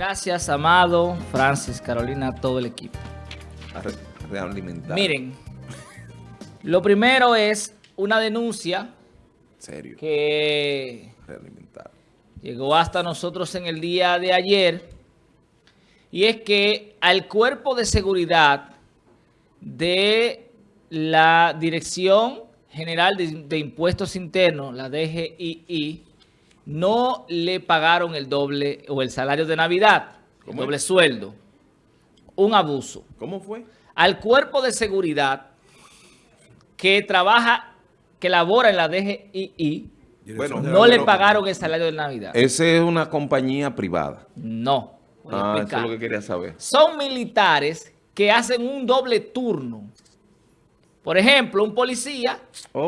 Gracias, Amado, Francis, Carolina, todo el equipo. Realimentar. Miren, lo primero es una denuncia Serio. que Realimentar. llegó hasta nosotros en el día de ayer y es que al cuerpo de seguridad de la Dirección General de, de Impuestos Internos, la DGII, no le pagaron el doble o el salario de Navidad, el doble sueldo. Un abuso. ¿Cómo fue? Al cuerpo de seguridad que trabaja, que labora en la DGII, Bueno, no le pagaron el salario de Navidad. Esa es una compañía privada. No. Voy a Ah, eso es lo que quería saber. Son militares que hacen un doble turno. Por ejemplo, un policía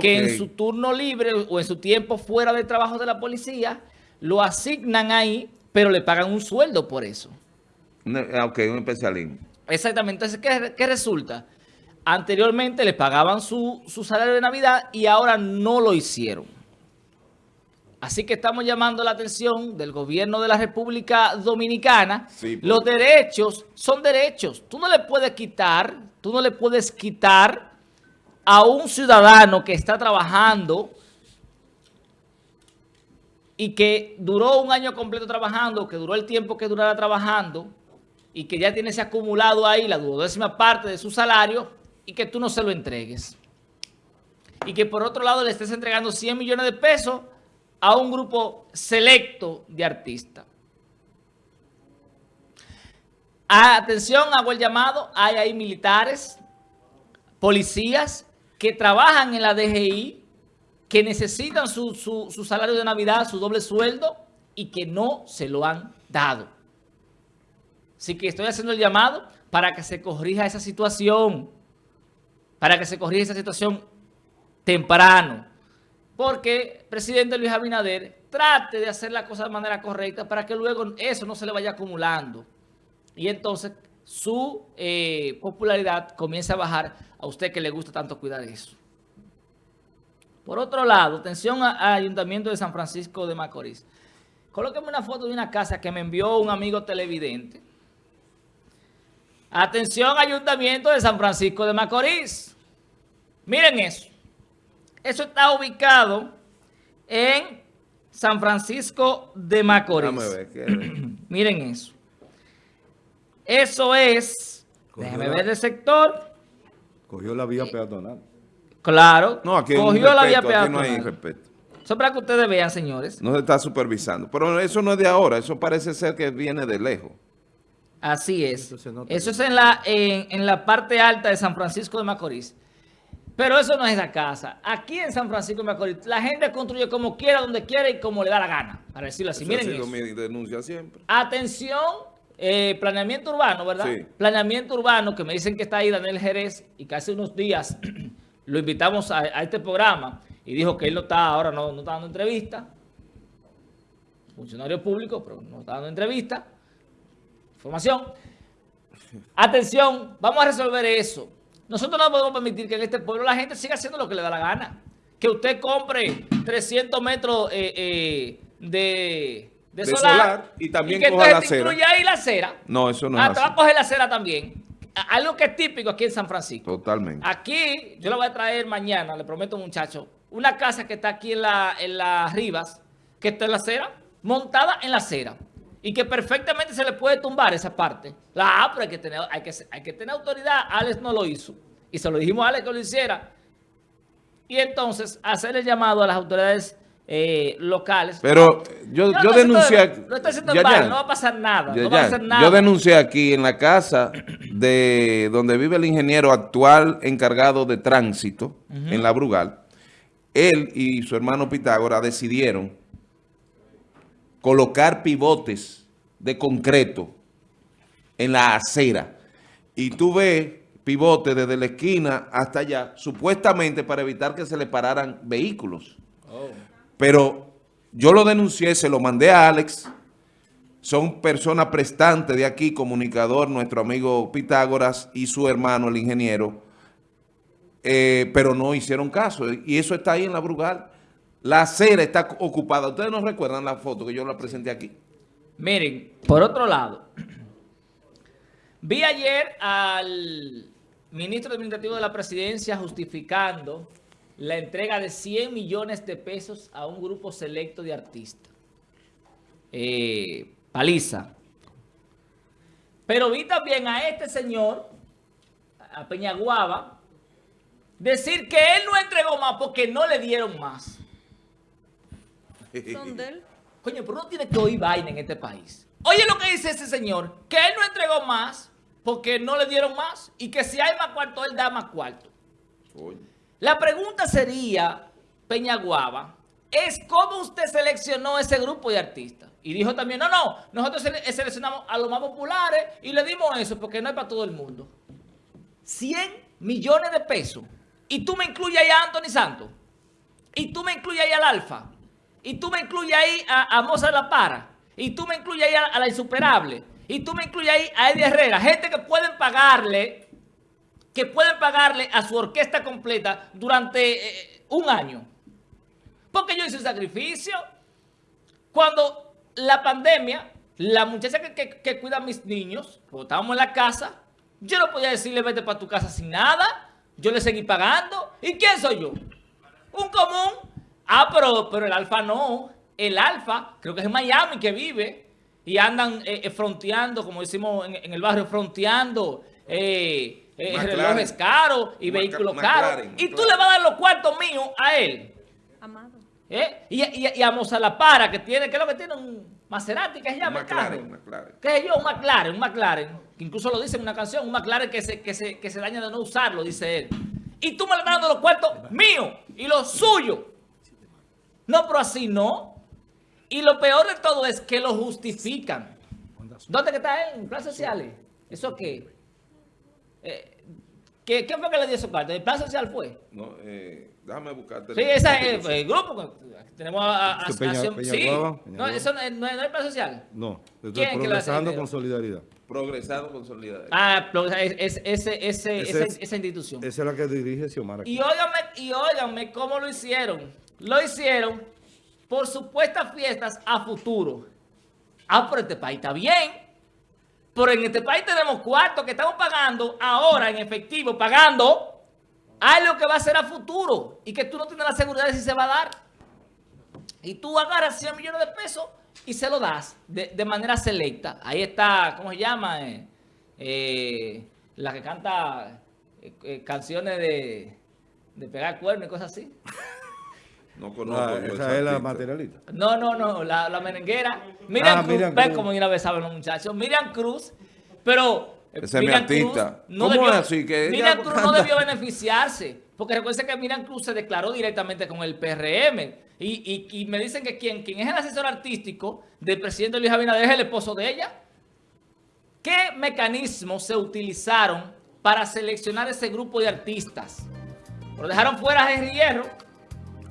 que en su turno libre o en su tiempo fuera del trabajo de la policía, lo asignan ahí, pero le pagan un sueldo por eso. Ah, Ok, un especialismo. Exactamente. Entonces, ¿qué, qué resulta? Anteriormente le pagaban su, su salario de Navidad y ahora no lo hicieron. Así que estamos llamando la atención del gobierno de la República Dominicana. Sí, porque- Los derechos son derechos. Tú no le puedes quitar, tú no le puedes quitar a un ciudadano que está trabajando y que duró un año completo trabajando, que duró el tiempo que durara trabajando y que ya tiene ese acumulado ahí, la duodécima parte de su salario y que tú no se lo entregues. Y que por otro lado le estés entregando 100 millones de pesos a un grupo selecto de artistas. Atención, hago el llamado, hay ahí militares, policías que trabajan en la DGI, que necesitan su, su- su salario de Navidad, su doble sueldo, y que no se lo han dado. Así que estoy haciendo el llamado para que se corrija esa situación, para que se corrija esa situación temprano. Porque presidente Luis Abinader trate de hacer la cosa de manera correcta para que luego eso no se le vaya acumulando. Y entonces su eh, popularidad comienza a bajar a usted que le gusta tanto cuidar eso. Por otro lado, atención al Ayuntamiento de San Francisco de Macorís. Colóqueme una foto de una casa que me envió un amigo televidente. Atención, Ayuntamiento de San Francisco de Macorís. Miren eso. Eso está ubicado en San Francisco de Macorís. Miren eso. Eso es, la- ver el sector. Cogió la vía peatonal. Claro, No, aquí, cogió la vía aquí no hay peatonal. respeto. Eso para que ustedes vean, señores. No se está supervisando. Pero eso no es de ahora. Eso parece ser que viene de lejos. Así es. Eso es en la, en, en la parte alta de San Francisco de Macorís. Pero eso no es la casa. Aquí en San Francisco de Macorís, la gente construye como quiera, donde quiera y como le da la gana. Para decirlo así. Eso ha Miren sido eso. mi denuncia siempre. Atención, eh, planeamiento urbano, ¿verdad? Sí. Planeamiento urbano, que me dicen que está ahí Daniel Jerez y que hace unos días lo invitamos a, a este programa y dijo que él no está, ahora no, no está dando entrevista. Funcionario público, pero no está dando entrevista. Información. Atención, vamos a resolver eso. Nosotros no podemos permitir que en este pueblo la gente siga haciendo lo que le da la gana. Que usted compre 300 metros eh, eh, de, de, De solar, solar y también que coja la te acera. incluya ahí la acera. No, eso no ah, es te va a así. coger la acera también. Algo que es típico aquí en San Francisco. Totalmente. Aquí, yo le voy a traer mañana, le prometo muchachos, una casa que está aquí en la, en las Rivas, que está en la acera, montada en la acera. Y que perfectamente se le puede tumbar esa parte. La ah, pero hay que tener, hay que, hay que tener autoridad. Alex no lo hizo. Y se lo dijimos a Alex que lo hiciera. Y entonces, hacer el llamado a las autoridades eh, locales. Pero yo, No, yo no, denuncié... esto- Lo está haciendo Ya, mal, ya. no va a pasar nada. Ya, no va a ya. hacer nada. Yo denuncié aquí en la casa de donde vive el ingeniero actual encargado de tránsito en la Brugal. Él y su hermano Pitágora decidieron colocar pivotes de concreto en la acera. Y tú ves pivotes desde la esquina hasta allá, supuestamente para evitar que se le pararan vehículos. Pero yo lo denuncié, se lo mandé a Alex. Son personas prestantes de aquí, comunicador, nuestro amigo Pitágoras y su hermano, el ingeniero. Eh, pero no hicieron caso. Y eso está ahí en la Brugal. La acera está ocupada. ¿Ustedes no recuerdan la foto que yo la presenté aquí? Miren, por otro lado, vi ayer al ministro administrativo de la presidencia justificando la entrega de 100 millones de pesos a un grupo selecto de artistas. Eh, paliza. Pero vi también a este señor, a Peñaguaba, decir que él no entregó más porque no le dieron más. Son de él. Coño, pero uno tiene que oír vaina en este país. Oye lo que dice ese señor, que él no entregó más porque no le dieron más y que si hay más cuarto, él da más cuarto. Oye. La pregunta sería, Peñaguaba, es cómo usted seleccionó ese grupo de artistas. Y dijo también, no, no, nosotros sele- seleccionamos a los más populares y le dimos eso porque no es para todo el mundo. 100 millones de pesos. Y tú me incluyes ahí a Anthony Santos. Y tú me incluyes ahí al Alfa. Y tú me incluyes ahí a, a Mozart La Para. Y tú me incluyes ahí a, a la Insuperable. Y tú me incluyes ahí a Eddie Herrera. Gente que pueden pagarle, que pueden pagarle a su orquesta completa durante eh, un año. Porque yo hice un sacrificio. Cuando la pandemia, la muchacha que, que- cuida a mis niños, cuando estábamos en la casa, yo no podía decirle vete para tu casa sin nada. Yo le seguí pagando. ¿Y quién soy yo? Un común. Ah, pero, pero el alfa no. El alfa, creo que es Miami que vive. Y andan eh, eh, fronteando, como decimos en el barrio, fronteando eh, eh, relojes caros y Mac- vehículos caros. Y tú le vas a dar los cuartos míos a él. Amado. ¿eh? Y, y, y a Mozalapara, que tiene, ¿qué es lo que tiene? Un Maserati, que se llama McLaren. McLaren. ¿Qué sé yo? Un McLaren, un McLaren. Que incluso lo dice en una canción, un McLaren que se, que se, que se daña de no usarlo, dice él. Y tú me le estás dando los cuartos míos y los suyos. No, pero así no. Y lo peor de todo es que lo justifican. ¿Dónde que está él? ¿En plan sociales? ¿Eso qué? Eh, ¿qué, ¿Quién fue que le dio esos cuartos? ¿El plan social fue? No, eh, déjame buscarte. Sí, ese es el, el grupo. Tenemos a, a, ¿Este Peña- Acción- Peña sí. Guava? No, eso no, es- no es no es el plan social. No, estoy ¿Quién es que lo hace progresando con solidaridad. Progresado con solidaridad. Ah, pero es, esa, es- esa institución. Esa es la que dirige Xiomara. Y óigame, y óigame cómo lo hicieron. Lo hicieron por supuestas fiestas a futuro. Ah, pero este país está bien. Pero en este país tenemos cuartos que estamos pagando ahora en efectivo, pagando algo que va a ser a futuro y que tú no tienes la seguridad de si se va a dar. Y tú agarras 100 millones de pesos y se lo das de, de manera selecta. Ahí está, ¿cómo se llama? Eh, eh, la que canta eh, eh, canciones de, de pegar cuernos y cosas así. No conozco. Ah, esa esa es la artista. materialista. No, no, no, la, la merenguera. Miriam Ah, Cruz, Miriam ven Cruz. como de una vez saben los muchachos. Miriam Cruz, pero... eh, Ese es mi Miriam artista. Cruz ¿Cómo es así? Que Miriam Cruz no debió beneficiarse. Porque recuerden que Miriam Cruz se declaró directamente con el PRM. Y, y- y me dicen que quien, quien es el asesor artístico del presidente Luis Abinader es el esposo de ella. ¿Qué mecanismos se utilizaron para seleccionar ese grupo de artistas? Lo dejaron fuera a Henry Hierro.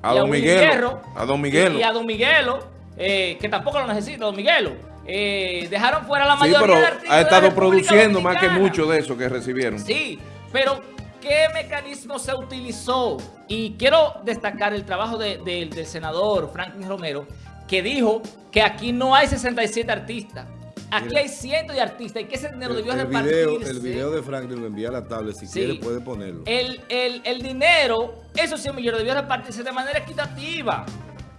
A y Don Willy Miguelo. Hierro, A Don Y, Miguelo. y a Don Miguelo, eh, que tampoco lo necesita, Don Miguelo. Eh, dejaron fuera la Sí, mayoría pero de artistas ha estado produciendo más que mucho de eso que recibieron. Sí, pero ¿qué mecanismo se utilizó? Y quiero destacar el trabajo de- de- del senador Franklin Romero, que dijo que aquí no hay 67 artistas. Aquí hay cientos de artistas y que ese dinero debió el repartirse. video, el video de Franklin lo envía a la tablet. Si Sí. quiere, puede ponerlo. El, el- el dinero, esos 100 millones debió repartirse de manera equitativa.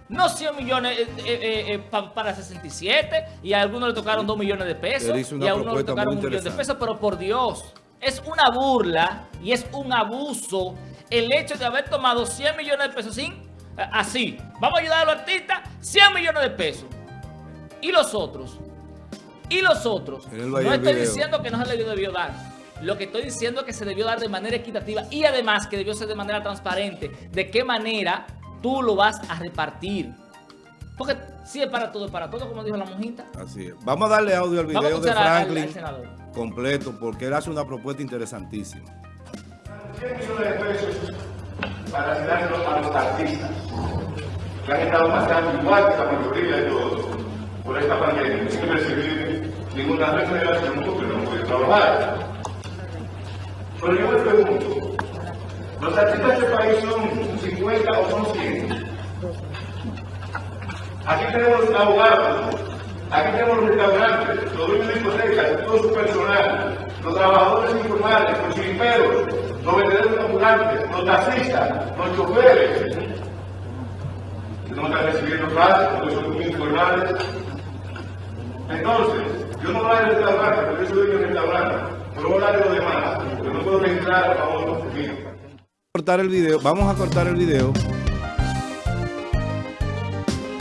No 100 millones eh, eh, eh, pa- para 67 y a algunos le tocaron 2 millones de pesos y a unos le tocaron muy un millón de pesos, pero por Dios, es una burla y es un abuso el hecho de haber tomado 100 millones de pesos sin, eh, así, vamos a ayudar a los artistas, 100 millones de pesos. ¿Y los otros? ¿Y los otros? No estoy video. diciendo que no se le debió dar. Lo que estoy diciendo es que se debió dar de manera equitativa y además que debió ser de manera transparente. ¿De qué manera tú lo vas a repartir? Porque si es para todo, es para todo, como dijo la monjita. Así es. Vamos a darle audio al video de escuchar al- al Franklin completo porque él hace una propuesta interesantísima. 100 millones de pesos para a los artistas que han estado pasando igual que la mayoría de todos por esta pandemia sin recibir ninguna remuneración porque no pueden trabajar. Pero yo me pregunto, ¿los artistas de este país son 50 o son 100? Aquí tenemos abogados, Aquí tenemos los restaurantes, los dueños de discotecas, todo su personal, los trabajadores informales, los chiriperos, los vendedores ambulantes, los taxistas, los choferes, que no están recibiendo clases porque son muy informales. Entonces, yo no voy a restaurante, porque yo soy dueño de restaurante, pero voy a hablar de lo demás, porque no puedo registrar a los míos. Cortar el video, vamos a cortar el video